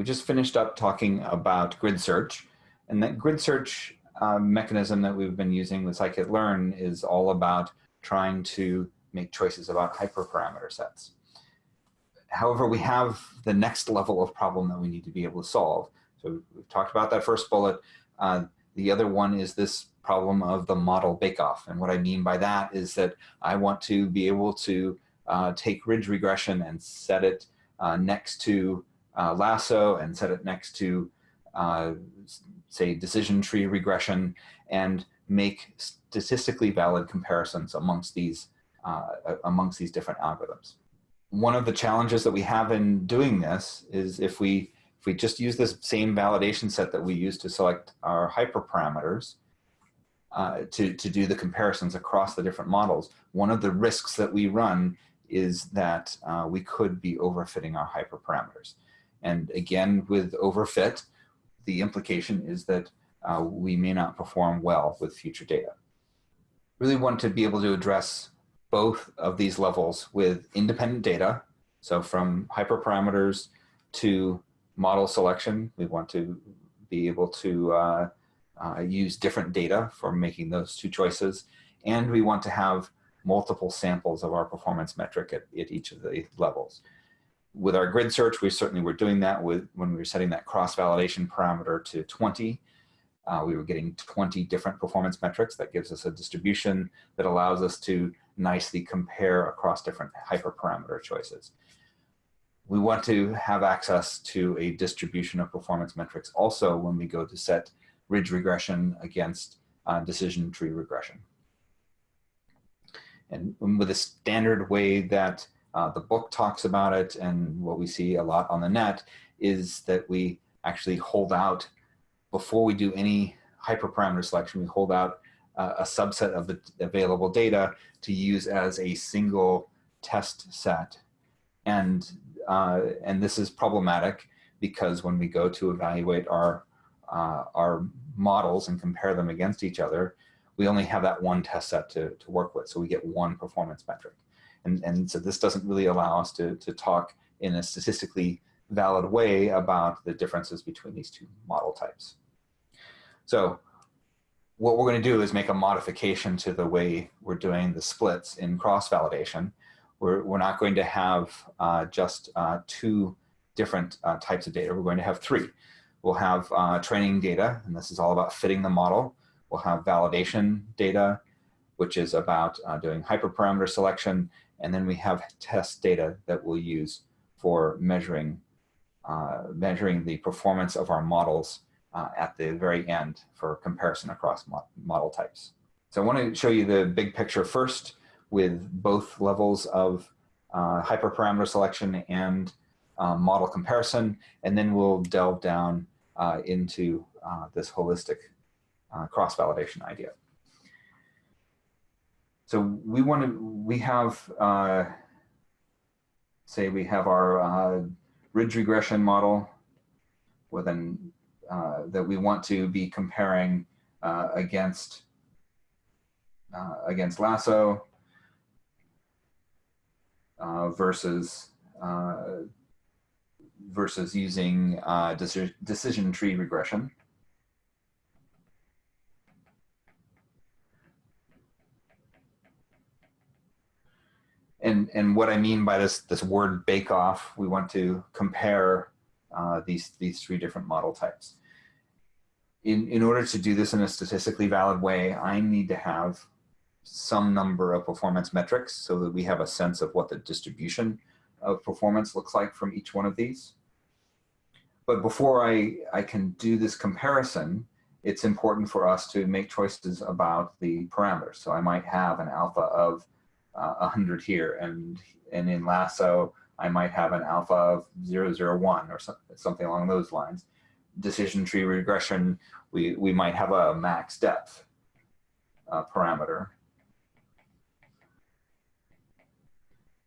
we just finished up talking about grid search and that grid search uh, mechanism that we've been using with scikit-learn is all about trying to make choices about hyperparameter sets. However, we have the next level of problem that we need to be able to solve. So we've talked about that first bullet. Uh, the other one is this problem of the model bake-off. And what I mean by that is that I want to be able to uh, take ridge regression and set it uh, next to uh, lasso and set it next to, uh, say, decision tree regression and make statistically valid comparisons amongst these, uh, amongst these different algorithms. One of the challenges that we have in doing this is if we if we just use this same validation set that we use to select our hyperparameters uh, to, to do the comparisons across the different models, one of the risks that we run is that uh, we could be overfitting our hyperparameters. And again, with overfit, the implication is that uh, we may not perform well with future data. Really want to be able to address both of these levels with independent data. So from hyperparameters to model selection, we want to be able to uh, uh, use different data for making those two choices. And we want to have multiple samples of our performance metric at, at each of the levels with our grid search, we certainly were doing that with when we were setting that cross-validation parameter to 20. Uh, we were getting 20 different performance metrics. That gives us a distribution that allows us to nicely compare across different hyperparameter choices. We want to have access to a distribution of performance metrics also when we go to set ridge regression against uh, decision tree regression. And with a standard way that uh, the book talks about it and what we see a lot on the net is that we actually hold out, before we do any hyperparameter selection, we hold out uh, a subset of the available data to use as a single test set. And, uh, and this is problematic because when we go to evaluate our, uh, our models and compare them against each other, we only have that one test set to, to work with. So we get one performance metric. And, and so this doesn't really allow us to, to talk in a statistically valid way about the differences between these two model types. So what we're going to do is make a modification to the way we're doing the splits in cross-validation. We're, we're not going to have uh, just uh, two different uh, types of data. We're going to have three. We'll have uh, training data, and this is all about fitting the model. We'll have validation data, which is about uh, doing hyperparameter selection, and then we have test data that we'll use for measuring, uh, measuring the performance of our models uh, at the very end for comparison across mo model types. So I want to show you the big picture first with both levels of uh, hyperparameter selection and uh, model comparison, and then we'll delve down uh, into uh, this holistic cross-validation idea. So we want to, we have, uh, say we have our uh, ridge regression model with an, uh, that we want to be comparing uh, against, uh, against lasso uh, versus, versus using decision tree regression. And and what I mean by this this word bake off, we want to compare uh, these these three different model types. In in order to do this in a statistically valid way, I need to have some number of performance metrics so that we have a sense of what the distribution of performance looks like from each one of these. But before I, I can do this comparison, it's important for us to make choices about the parameters. So I might have an alpha of uh, 100 here and and in lasso I might have an alpha of 001 or so, something along those lines. Decision tree regression, we, we might have a max depth uh, parameter.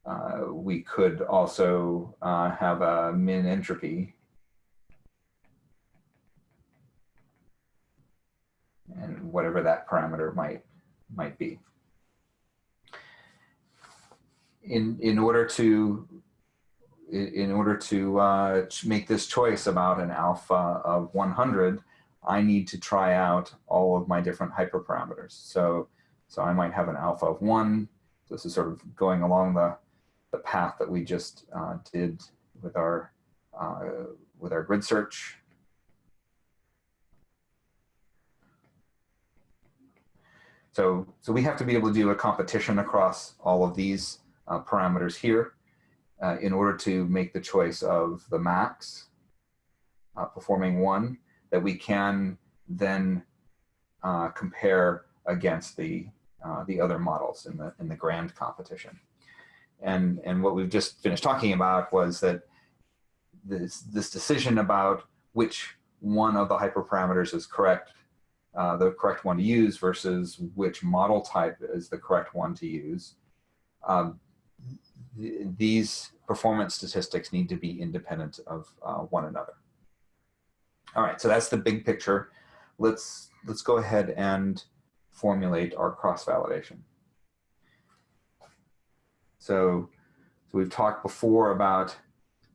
Uh, we could also uh, have a min entropy. And whatever that parameter might, might be in in order to in order to uh, make this choice about an alpha of 100, I need to try out all of my different hyperparameters. So, so I might have an alpha of one. This is sort of going along the, the path that we just uh, did with our, uh, with our grid search. So, so we have to be able to do a competition across all of these uh, parameters here uh, in order to make the choice of the max uh, performing one that we can then uh, compare against the uh, the other models in the in the grand competition. And and what we've just finished talking about was that this this decision about which one of the hyperparameters is correct, uh, the correct one to use versus which model type is the correct one to use. Um, th these performance statistics need to be independent of uh, one another. All right, so that's the big picture. Let's, let's go ahead and formulate our cross-validation. So, so we've talked before about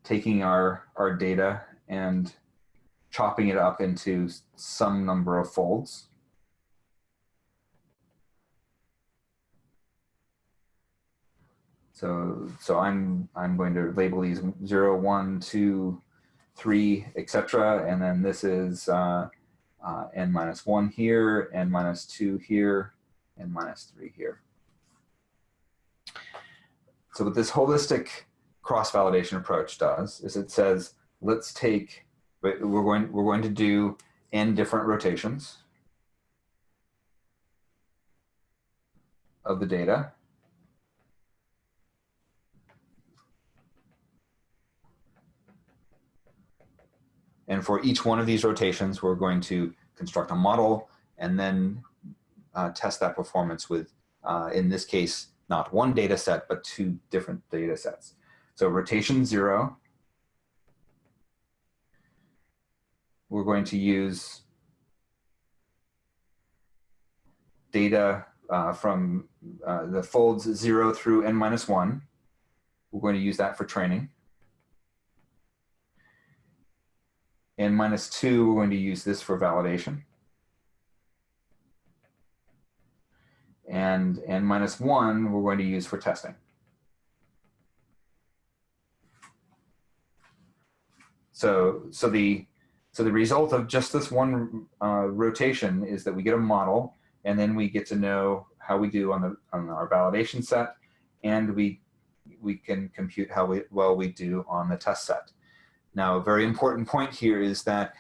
taking our, our data and chopping it up into some number of folds. So, so I'm, I'm going to label these 0, 1, 2, three, etc. And then this is uh, uh, n minus one here, n minus two here, n minus three here. So what this holistic cross-validation approach does is it says, let's take, we're going, we're going to do n different rotations of the data. And for each one of these rotations, we're going to construct a model and then uh, test that performance with, uh, in this case, not one data set, but two different data sets. So rotation zero, we're going to use data uh, from uh, the folds zero through n minus one. We're going to use that for training. And minus two, we're going to use this for validation. And, and minus one, we're going to use for testing. So, so the, so the result of just this one uh, rotation is that we get a model and then we get to know how we do on, the, on our validation set and we, we can compute how we, well we do on the test set. Now, a very important point here is that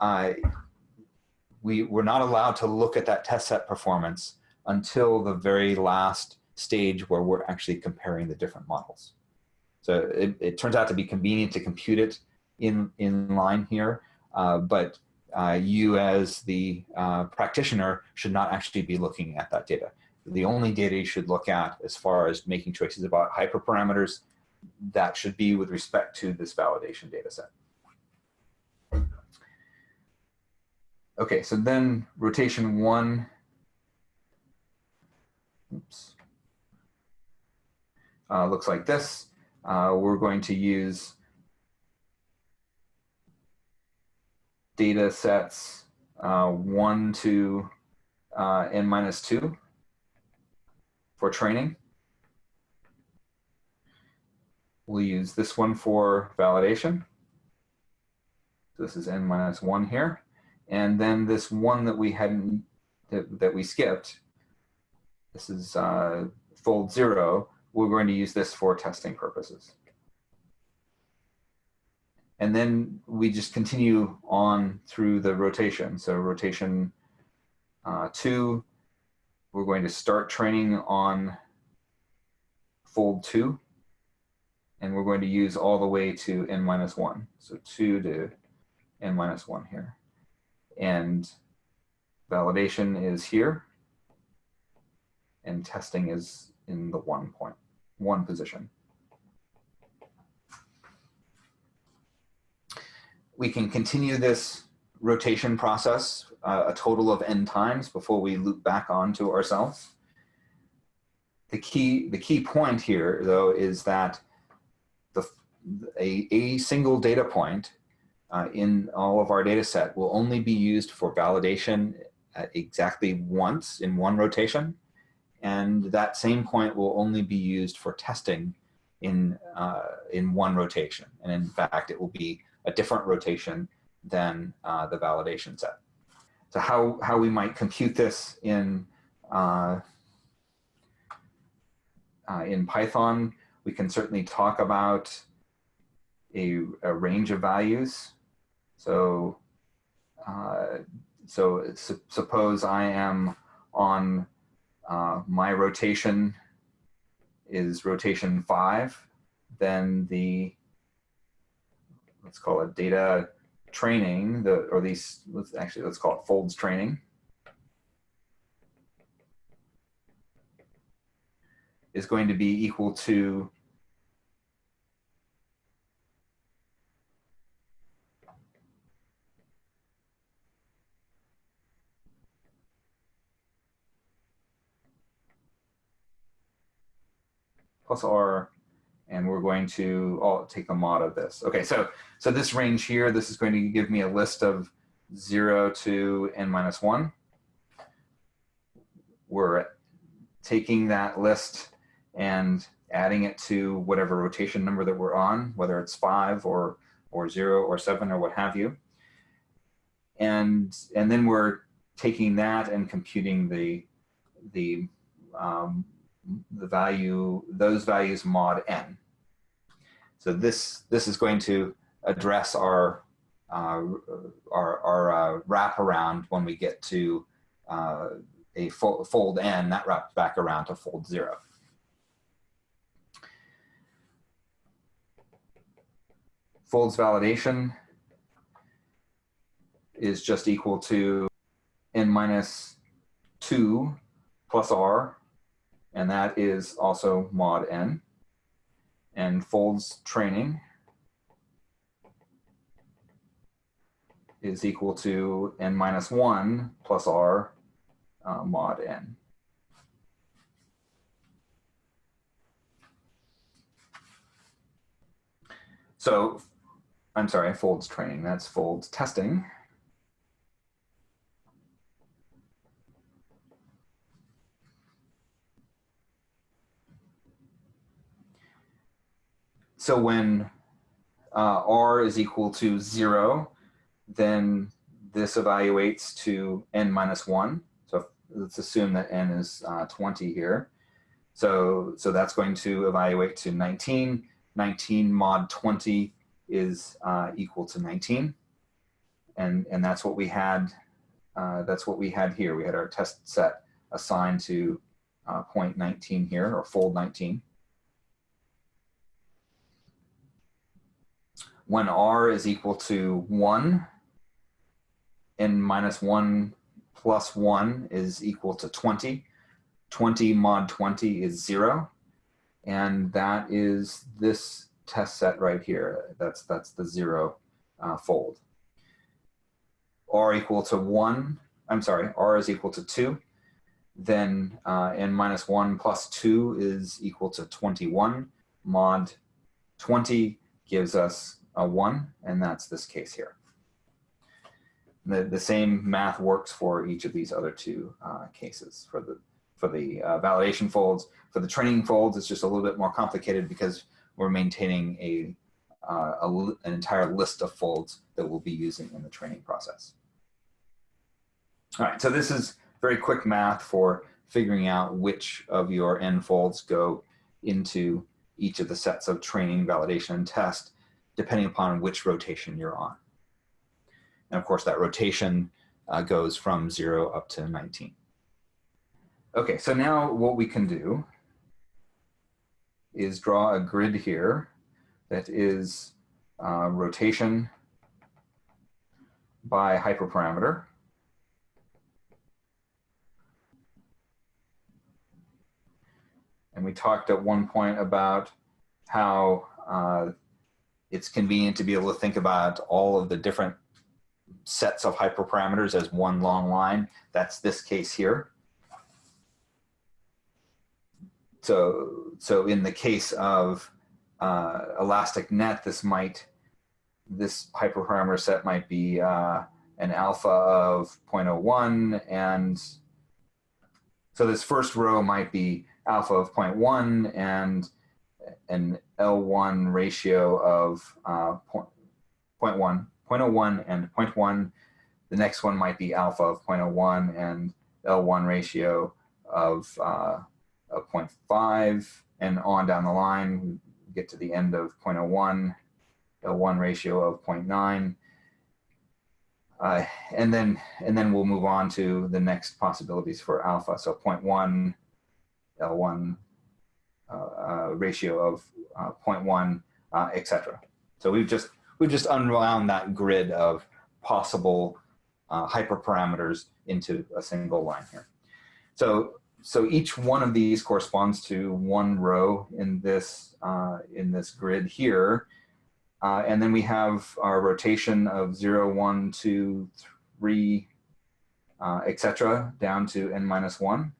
uh, we were not allowed to look at that test set performance until the very last stage where we're actually comparing the different models. So it, it turns out to be convenient to compute it in, in line here, uh, but uh, you as the uh, practitioner should not actually be looking at that data. The only data you should look at as far as making choices about hyperparameters that should be with respect to this validation data set. Okay, so then rotation one, oops, uh, looks like this. Uh, we're going to use data sets uh, one to uh, n minus two for training. We'll use this one for validation. So this is n minus one here. And then this one that we hadn't, that, that we skipped, this is uh, fold zero, we're going to use this for testing purposes. And then we just continue on through the rotation. So rotation uh, two, we're going to start training on fold two and we're going to use all the way to n minus 1. So 2 to n minus 1 here. And validation is here, and testing is in the one point, one position. We can continue this rotation process uh, a total of n times before we loop back onto ourselves. The key, the key point here, though, is that a, a single data point uh, in all of our data set will only be used for validation exactly once in one rotation. And that same point will only be used for testing in, uh, in one rotation. And in fact, it will be a different rotation than uh, the validation set. So how, how we might compute this in, uh, uh in Python, we can certainly talk about a, a range of values. So, uh, so su suppose I am on uh, my rotation is rotation five, then the, let's call it data training, the, or these, let's actually, let's call it folds training. is going to be equal to plus r, and we're going to oh, take a mod of this. Okay, so, so this range here, this is going to give me a list of 0 to n minus 1. We're taking that list and adding it to whatever rotation number that we're on, whether it's 5 or, or 0 or 7 or what have you. And, and then we're taking that and computing the, the um, the value, those values mod n. So this, this is going to address our, uh, our, our uh, wraparound when we get to uh, a fo fold n, that wraps back around to fold zero. Folds validation is just equal to n minus 2 plus r and that is also mod n. And folds training is equal to n minus 1 plus r uh, mod n. So I'm sorry, folds training, that's folds testing. So when uh, r is equal to zero, then this evaluates to n minus one. So let's assume that n is uh, 20 here. So, so that's going to evaluate to 19. 19 mod 20 is uh, equal to 19. And, and that's what we had, uh, that's what we had here. We had our test set assigned to uh, point 19 here, or fold 19. When r is equal to 1, n minus 1 plus 1 is equal to 20. 20 mod 20 is 0. And that is this test set right here. That's, that's the 0 uh, fold. r equal to 1, I'm sorry, r is equal to 2. Then uh, n minus 1 plus 2 is equal to 21. Mod 20 gives us a one, and that's this case here. The, the same math works for each of these other two uh, cases. For the, for the uh, validation folds, for the training folds, it's just a little bit more complicated because we're maintaining a, uh, a an entire list of folds that we'll be using in the training process. All right, so this is very quick math for figuring out which of your n folds go into each of the sets of training, validation, and test depending upon which rotation you're on. And of course, that rotation uh, goes from zero up to 19. Okay, so now what we can do is draw a grid here that is uh, rotation by hyperparameter. And we talked at one point about how uh, it's convenient to be able to think about all of the different sets of hyperparameters as one long line. That's this case here. So, so in the case of uh, elastic net, this might, this hyperparameter set might be uh, an alpha of 0.01 and so this first row might be alpha of 0.1 and an L1 ratio of uh, 0.1, 0.01 and 0.1. The next one might be alpha of 0.01 and L1 ratio of, uh, of 0.5 and on down the line, get to the end of 0.01, L1 ratio of 0.9. Uh, and then and then we'll move on to the next possibilities for alpha. So 0.1, L1 uh, uh, ratio of uh, 0.1, uh, etc. So we've just we've just unwound that grid of possible uh, hyperparameters into a single line here. So so each one of these corresponds to one row in this in this grid here. Uh, and then we have our rotation of 0, 1, 2, 3, uh, etc., down to n minus 1.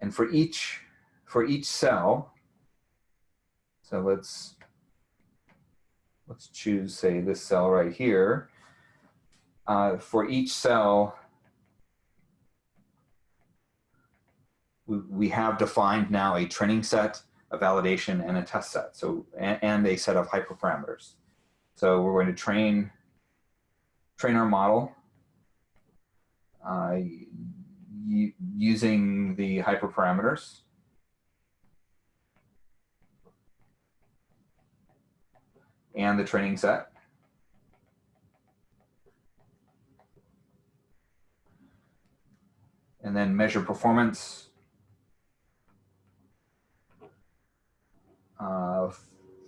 And for each, for each cell, so let's, let's choose, say, this cell right here. Uh, for each cell, we, we have defined now a training set a validation and a test set. So, and, and a set of hyperparameters. So we're going to train, train our model uh, using the hyperparameters. and the training set. And then measure performance uh,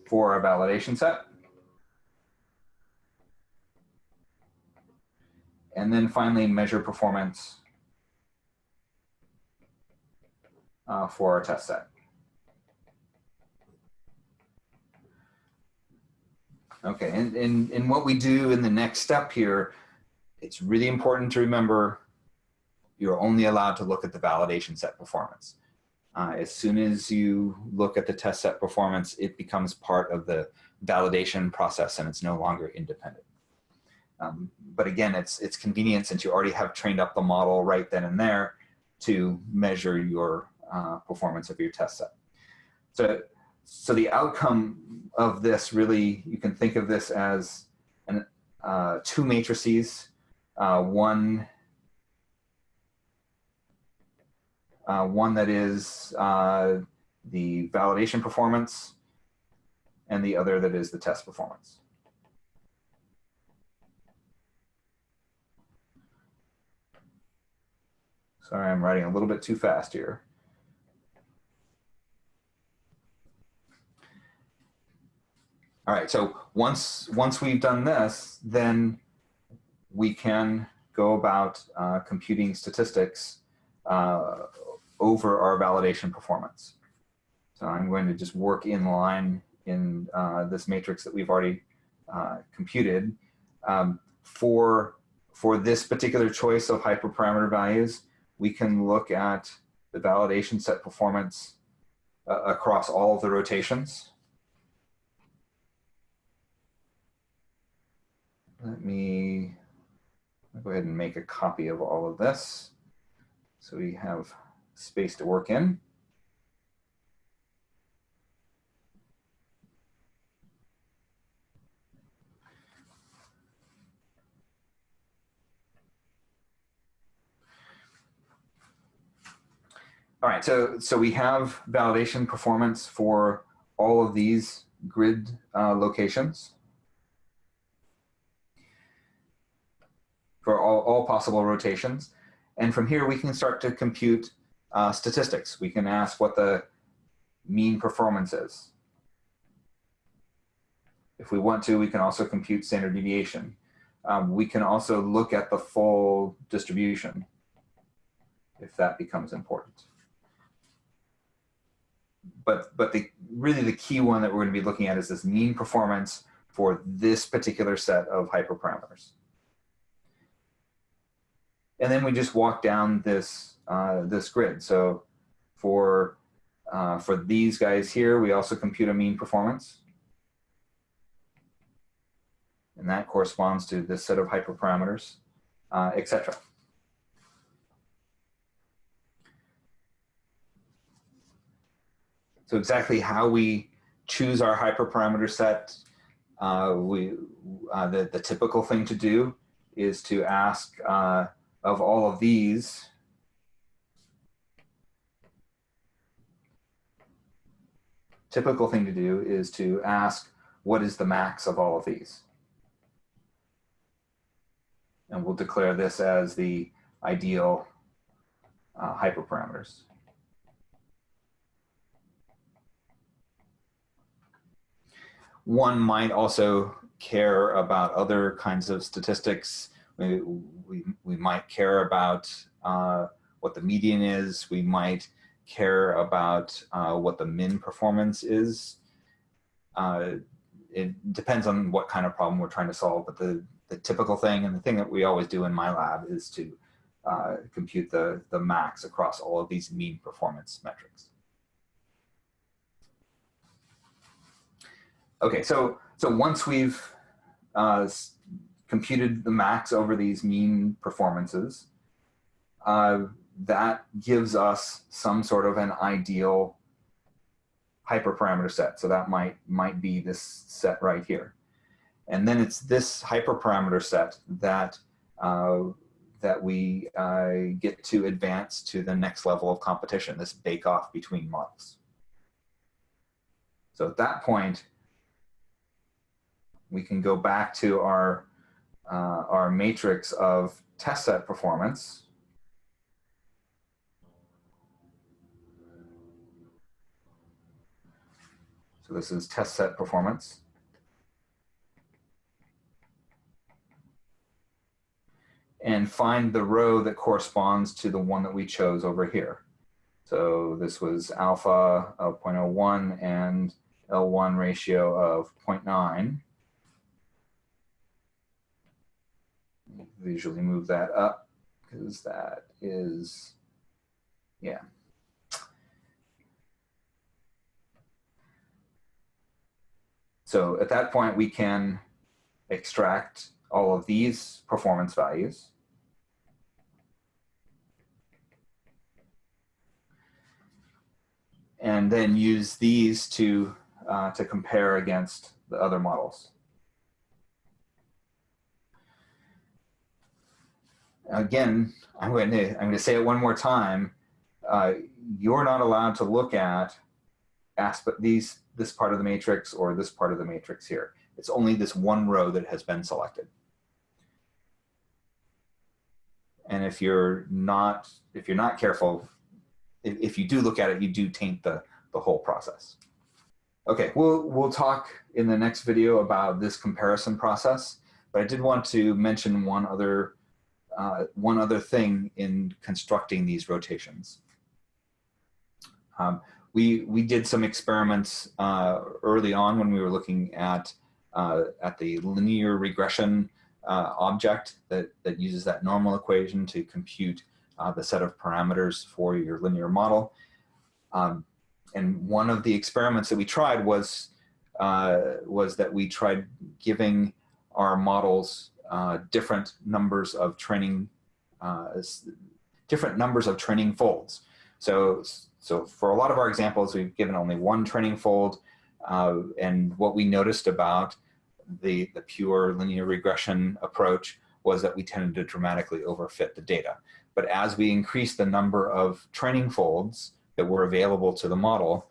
for a validation set. And then finally measure performance uh, for our test set. Okay, and, and, and what we do in the next step here, it's really important to remember you're only allowed to look at the validation set performance. Uh, as soon as you look at the test set performance, it becomes part of the validation process and it's no longer independent. Um, but again, it's, it's convenient since you already have trained up the model right then and there to measure your uh, performance of your test set. So, so the outcome of this really, you can think of this as an, uh, two matrices, uh, one Uh, one that is uh, the validation performance, and the other that is the test performance. Sorry, I'm writing a little bit too fast here. All right, so once, once we've done this, then we can go about uh, computing statistics uh, over our validation performance. So I'm going to just work in line in uh, this matrix that we've already uh, computed. Um, for, for this particular choice of hyperparameter values, we can look at the validation set performance uh, across all of the rotations. Let me go ahead and make a copy of all of this. So we have space to work in. All right, so, so we have validation performance for all of these grid uh, locations. For all, possible rotations. And from here, we can start to compute uh, statistics. We can ask what the mean performance is. If we want to, we can also compute standard deviation. Um, we can also look at the full distribution if that becomes important. But, but the, really the key one that we're going to be looking at is this mean performance for this particular set of hyperparameters. And then we just walk down this uh, this grid. So for uh, for these guys here, we also compute a mean performance. And that corresponds to this set of hyperparameters, uh, etc. So exactly how we choose our hyperparameter set, uh, we, uh, the, the typical thing to do is to ask uh, of all of these, typical thing to do is to ask what is the max of all of these. And we'll declare this as the ideal uh, hyperparameters. One might also care about other kinds of statistics. We, we, we might care about uh, what the median is. We might care about uh, what the min performance is. Uh, it depends on what kind of problem we're trying to solve, but the, the typical thing and the thing that we always do in my lab is to uh, compute the, the max across all of these mean performance metrics. Okay, so so once we've uh, computed the max over these mean performances, uh, that gives us some sort of an ideal hyperparameter set. So that might might be this set right here, and then it's this hyperparameter set that uh, that we uh, get to advance to the next level of competition. This bake-off between models. So at that point, we can go back to our, uh, our matrix of test set performance. So this is test set performance. And find the row that corresponds to the one that we chose over here. So this was alpha of 0.01 and L1 ratio of 0.9. visually move that up because that is, yeah. So at that point, we can extract all of these performance values. And then use these to, uh, to compare against the other models. Again, I'm going to I'm going to say it one more time. Uh, you're not allowed to look at aspect these this part of the matrix or this part of the matrix here. It's only this one row that has been selected. And if you're not if you're not careful, if, if you do look at it, you do taint the the whole process. Okay, we'll we'll talk in the next video about this comparison process. But I did want to mention one other uh, one other thing in constructing these rotations. Um, we, we did some experiments uh, early on when we were looking at, uh, at the linear regression uh, object that, that uses that normal equation to compute uh, the set of parameters for your linear model. Um, and one of the experiments that we tried was, uh, was that we tried giving our models uh, different numbers of training, uh, different numbers of training folds. So, so for a lot of our examples, we've given only one training fold. Uh, and what we noticed about the, the pure linear regression approach was that we tended to dramatically overfit the data. But as we increased the number of training folds that were available to the model,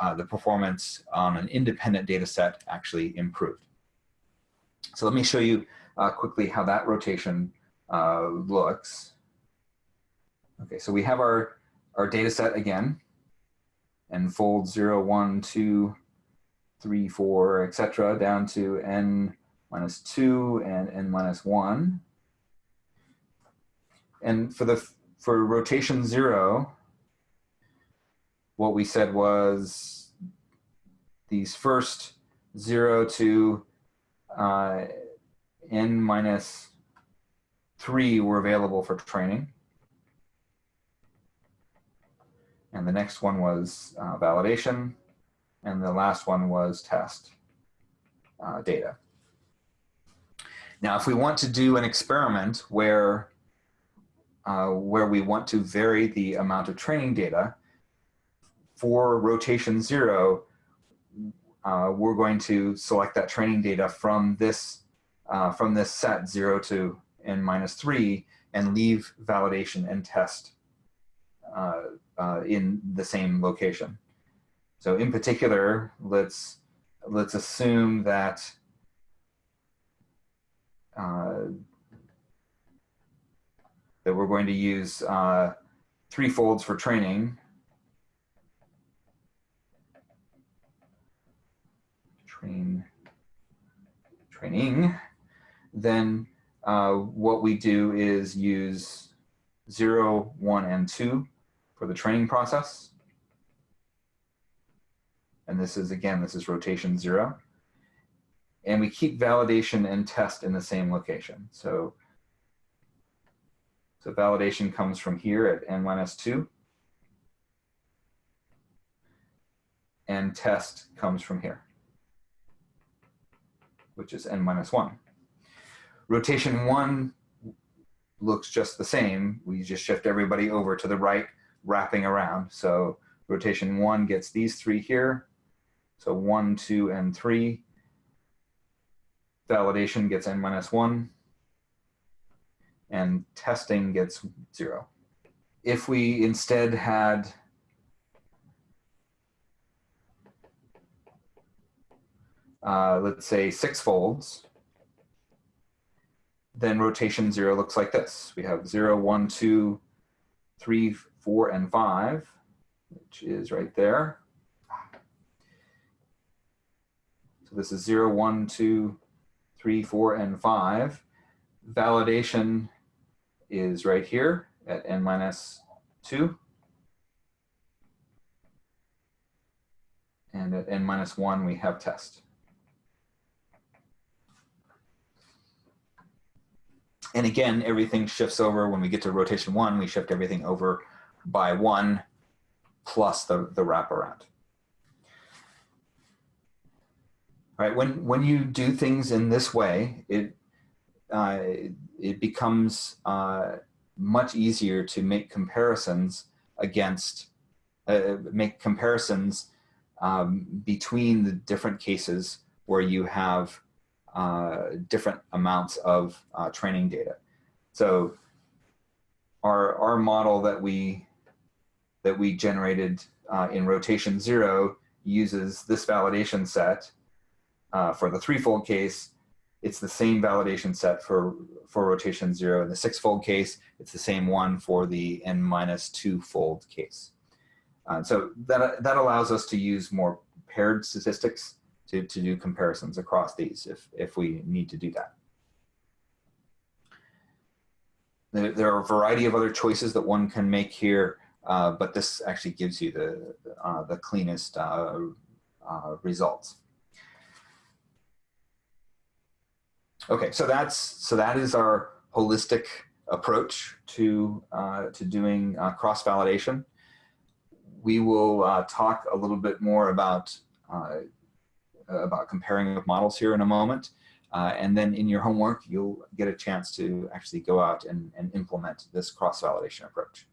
uh, the performance on an independent data set actually improved. So let me show you uh, quickly how that rotation uh, looks. Okay, so we have our, our data set again, and fold 0, 1, 2, 3, 4, etc., down to n minus 2 and n minus 1. And for the for rotation 0, what we said was these first 0 to uh, n minus 3 were available for training. And the next one was uh, validation. And the last one was test uh, data. Now, if we want to do an experiment where, uh, where we want to vary the amount of training data, for rotation zero, uh, we're going to select that training data from this, uh, from this set zero to n minus three and leave validation and test uh, uh, in the same location. So in particular, let's, let's assume that uh, that we're going to use uh, three folds for training. Train, training. Then uh, what we do is use zero, one, and two for the training process. And this is, again, this is rotation zero. And we keep validation and test in the same location. So, so validation comes from here at n minus 2. And test comes from here, which is n minus 1. Rotation 1 looks just the same. We just shift everybody over to the right, wrapping around. So rotation 1 gets these three here. So 1, 2, and 3 validation gets n minus 1, and testing gets 0. If we instead had uh, let's say six folds, then rotation 0 looks like this. We have 0, 1, 2, 3, 4, and 5, which is right there. So this is 0, 1, 2, three, four, and five. Validation is right here at n minus two. And at n minus one, we have test. And again, everything shifts over. When we get to rotation one, we shift everything over by one plus the, the wraparound. All right, When when you do things in this way, it uh, it becomes uh, much easier to make comparisons against uh, make comparisons um, between the different cases where you have different amounts of uh, training data. So our our model that we that we generated uh, in rotation zero uses this validation set uh, for the threefold case, it's the same validation set for, for rotation zero. In the six-fold case, it's the same one for the n minus two-fold case. Uh, so that, that allows us to use more paired statistics to, to do comparisons across these if, if we need to do that. There, there are a variety of other choices that one can make here, uh, but this actually gives you the, uh, the cleanest uh, uh, results. Okay, so that's so that is our holistic approach to uh, to doing uh, cross validation. We will uh, talk a little bit more about uh, about comparing with models here in a moment, uh, and then in your homework you'll get a chance to actually go out and, and implement this cross validation approach.